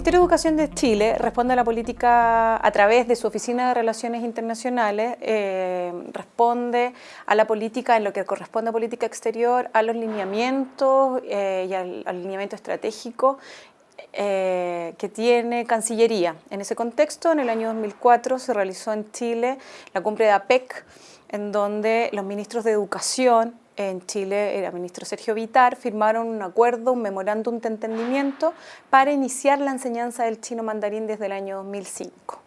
Ministerio de Educación de Chile responde a la política a través de su Oficina de Relaciones Internacionales, eh, responde a la política en lo que corresponde a política exterior, a los lineamientos eh, y al, lineamiento estratégico eh, que tiene Cancillería. En ese contexto, en el año 2004 se realizó en Chile la cumbre de APEC, en donde los ministros de Educación, en Chile, el ministro Sergio Vitar, firmaron un acuerdo, un memorándum de entendimiento para iniciar la enseñanza del chino mandarín desde el año 2005.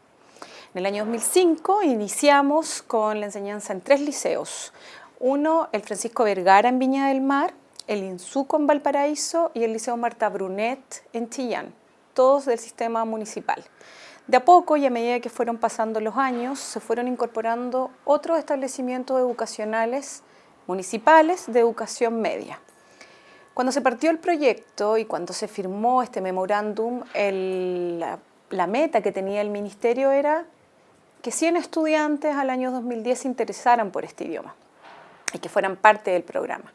En el año 2005 iniciamos con la enseñanza en tres liceos. Uno, el Francisco Vergara en Viña del Mar, el INSUCO en Valparaíso y el Liceo Marta Brunet en Chillán, todos del sistema municipal. De a poco y a medida que fueron pasando los años, se fueron incorporando otros establecimientos educacionales municipales de educación media. Cuando se partió el proyecto y cuando se firmó este memorándum, la, la, meta que tenía el ministerio era que 100 estudiantes al año 2010 se interesaran por este idioma y que fueran parte del programa.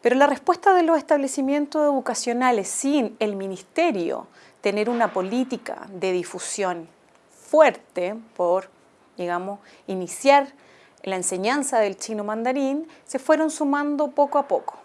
Pero la respuesta de los establecimientos educacionales sin el ministerio tener una política de difusión fuerte por, digamos, iniciar la enseñanza del chino mandarín se fueron sumando poco a poco.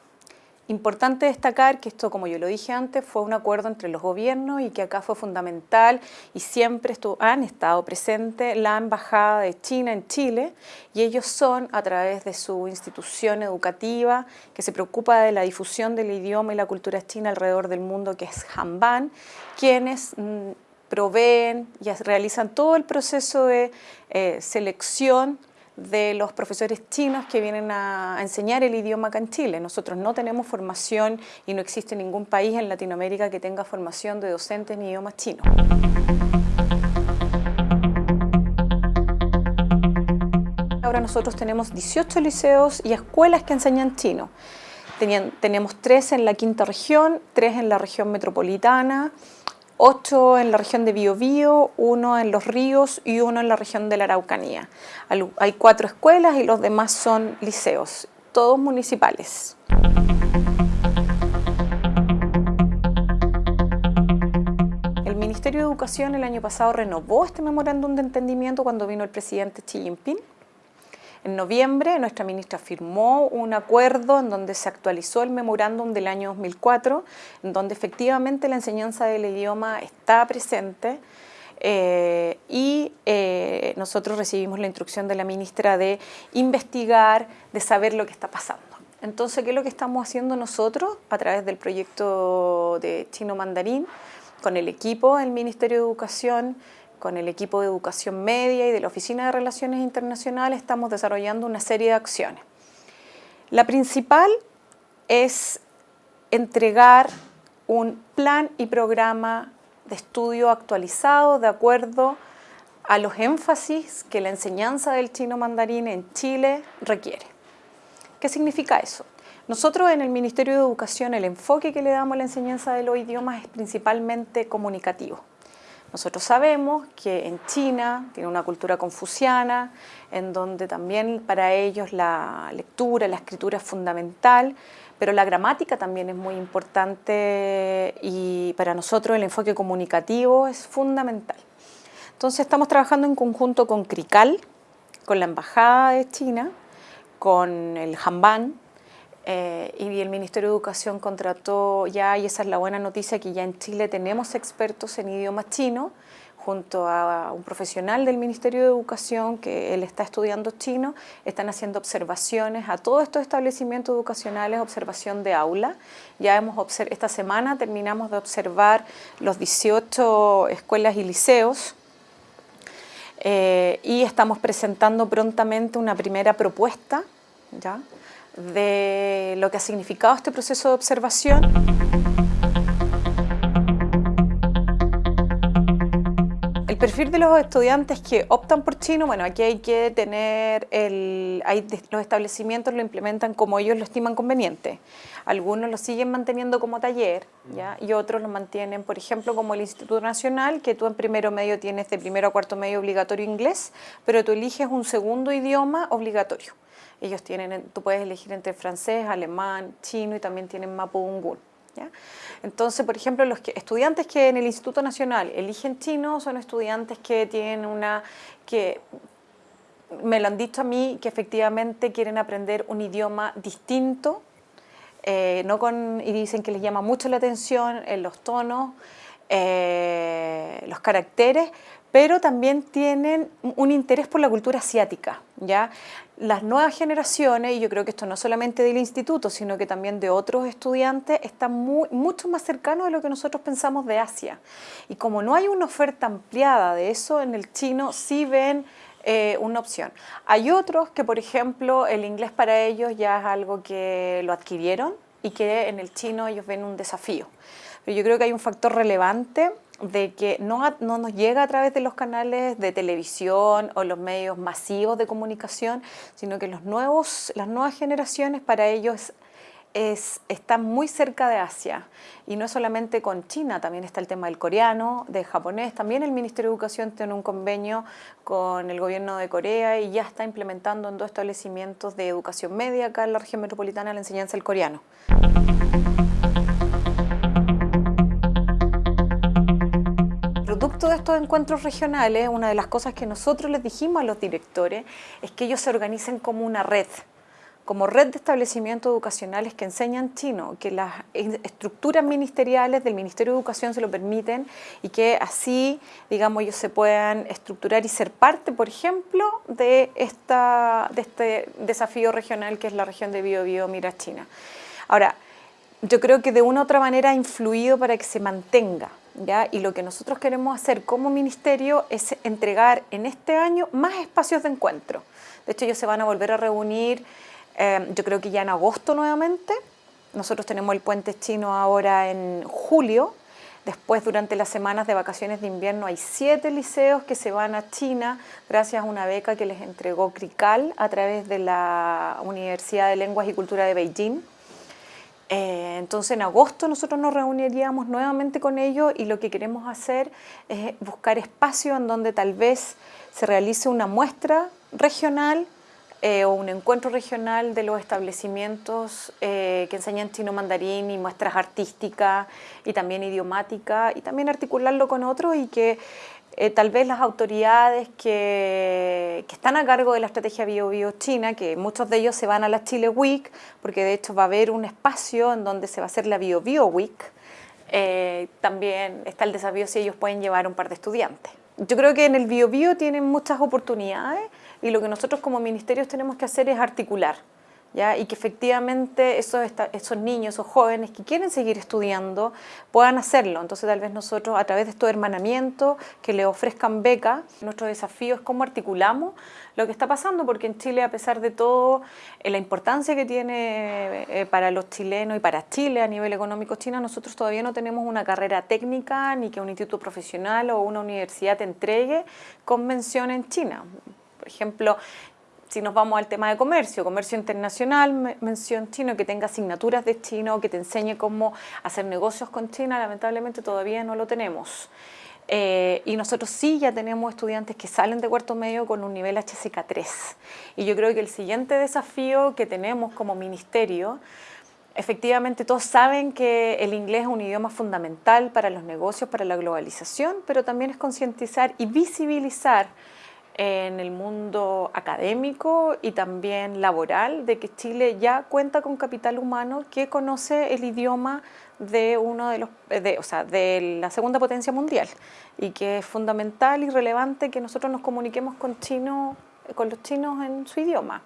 Importante destacar que esto, como yo lo dije antes, fue un acuerdo entre los gobiernos y que acá fue fundamental y siempre han estado presentes la Embajada de China en Chile y ellos son, a través de su institución educativa que se preocupa de la difusión del idioma y la cultura china alrededor del mundo, que es Hanban, quienes mm, proveen y realizan todo el proceso de eh, selección de los profesores chinos que vienen a, enseñar el idioma acá en Chile. Nosotros no tenemos formación y no existe ningún país en Latinoamérica que tenga formación de docentes en idiomas chinos. Ahora nosotros tenemos 18 liceos y escuelas que enseñan chino. tenemos tres en la quinta región, tres en la región metropolitana, ocho en la región de Biobío, uno en Los Ríos y uno en la región de la Araucanía. Hay cuatro escuelas y los demás son liceos, todos municipales. El Ministerio de Educación el año pasado renovó este memorándum de entendimiento cuando vino el presidente Xi Jinping en noviembre, nuestra ministra firmó un acuerdo en donde se actualizó el memorándum del año 2004, en donde efectivamente la enseñanza del idioma está presente eh, y eh, nosotros recibimos la instrucción de la ministra de investigar, de saber lo que está pasando. Entonces, ¿qué es lo que estamos haciendo nosotros a través del proyecto de Chino Mandarín? Con el equipo del Ministerio de Educación, con el equipo de educación media y de la Oficina de Relaciones Internacionales estamos desarrollando una serie de acciones. La principal es entregar un plan y programa de estudio actualizado de acuerdo a los énfasis que la enseñanza del chino mandarín en Chile requiere. ¿Qué significa eso? Nosotros en el Ministerio de Educación el enfoque que le damos a la enseñanza de los idiomas es principalmente comunicativo. Nosotros sabemos que en China tiene una cultura confuciana, en donde también para ellos la lectura, la escritura es fundamental, pero la gramática también es muy importante y para nosotros el enfoque comunicativo es fundamental. Entonces estamos trabajando en conjunto con CRICAL, con la Embajada de China, con el Hanban, eh, y el Ministerio de Educación contrató ya, y esa es la buena noticia, que ya en Chile tenemos expertos en idioma chino, junto a un profesional del Ministerio de Educación que él está estudiando chino, están haciendo observaciones a todos estos establecimientos educacionales, observación de aula. Ya hemos esta semana terminamos de observar los 18 escuelas y liceos eh, y estamos presentando prontamente una primera propuesta, ¿ya? de lo que ha significado este proceso de observación. El perfil de los estudiantes que optan por chino, bueno, aquí hay que tener, el, hay, los establecimientos lo implementan como ellos lo estiman conveniente. Algunos lo siguen manteniendo como taller ¿ya? y otros lo mantienen, por ejemplo, como el Instituto Nacional, que tú en primero medio tienes de primero a cuarto medio obligatorio inglés, pero tú eliges un segundo idioma obligatorio. Ellos tienen, tú puedes elegir entre francés, alemán, chino y también tienen mapudungún. Entonces, por ejemplo, los estudiantes que en el Instituto Nacional eligen chino son estudiantes que tienen una... que me lo han dicho a mí que efectivamente quieren aprender un idioma distinto, eh, no con, y dicen que les llama mucho la atención en los tonos, eh, los caracteres, pero también tienen un interés por la cultura asiática. ¿ya? Las nuevas generaciones, y yo creo que esto no solamente del instituto, sino que también de otros estudiantes, están muy, mucho más cercanos de lo que nosotros pensamos de Asia. Y como no hay una oferta ampliada de eso, en el chino sí ven eh, una opción. Hay otros que, por ejemplo, el inglés para ellos ya es algo que lo adquirieron y que en el chino ellos ven un desafío. Pero yo creo que hay un factor relevante de que no, no, nos llega a través de los canales de televisión o los medios masivos de comunicación, sino que los nuevos, las nuevas generaciones para ellos es, están muy cerca de Asia. Y no solamente con China, también está el tema del coreano, del japonés. También el Ministerio de Educación tiene un convenio con el gobierno de Corea y ya está implementando en dos establecimientos de educación media acá en la región metropolitana la enseñanza del coreano. Producto de estos encuentros regionales, una de las cosas que nosotros les dijimos a los directores es que ellos se organicen como una red, como red de establecimientos educacionales que enseñan chino, que las estructuras ministeriales del Ministerio de Educación se lo permiten y que así, digamos, ellos se puedan estructurar y ser parte, por ejemplo, de, esta, de este desafío regional que es la región de Biobío, Mira China. Ahora, yo creo que de una u otra manera ha influido para que se mantenga, y lo que nosotros queremos hacer como ministerio es entregar en este año más espacios de encuentro. De hecho, ellos se van a volver a reunir, eh, yo creo que ya en agosto nuevamente. Nosotros tenemos el puente chino ahora en julio. Después, durante las semanas de vacaciones de invierno, hay siete liceos que se van a China gracias a una beca que les entregó CRICAL a través de la Universidad de Lenguas y Cultura de Beijing. Eh, entonces en agosto nosotros nos reuniríamos nuevamente con ellos y lo que queremos hacer es buscar espacio en donde tal vez se realice una muestra regional eh, o un encuentro regional de los establecimientos eh, que enseñan chino mandarín y muestras artísticas y también idiomática y también articularlo con otros y que eh, tal vez las autoridades que, están a cargo de la estrategia Bio Bio China, que muchos de ellos se van a la Chile Week, porque de hecho va a haber un espacio en donde se va a hacer la Bio Bio Week, eh, también está el desafío si ellos pueden llevar un par de estudiantes. Yo creo que en el Bio Bio tienen muchas oportunidades y lo que nosotros como ministerios tenemos que hacer es articular y que efectivamente esos, esos niños, esos jóvenes que quieren seguir estudiando puedan hacerlo. Entonces tal vez nosotros a través de estos hermanamientos que le ofrezcan becas, nuestro desafío es cómo articulamos lo que está pasando, porque en Chile a pesar de todo, eh, la importancia que tiene eh, para los chilenos y para Chile a nivel económico China, nosotros todavía no tenemos una carrera técnica ni que un instituto profesional o una universidad te entregue convención en China. Por ejemplo, si nos vamos al tema de comercio, comercio internacional, mención chino, que tenga asignaturas de chino, que te enseñe cómo hacer negocios con China, lamentablemente todavía no lo tenemos. Eh, y nosotros sí ya tenemos estudiantes que salen de cuarto medio con un nivel HSK3. Y yo creo que el siguiente desafío que tenemos como ministerio, efectivamente todos saben que el inglés es un idioma fundamental para los negocios, para la globalización, pero también es concientizar y visibilizar en el mundo académico y también laboral de que Chile ya cuenta con capital humano que conoce el idioma de uno de los de, o sea, de la segunda potencia mundial y que es fundamental y relevante que nosotros nos comuniquemos con chino con los chinos en su idioma.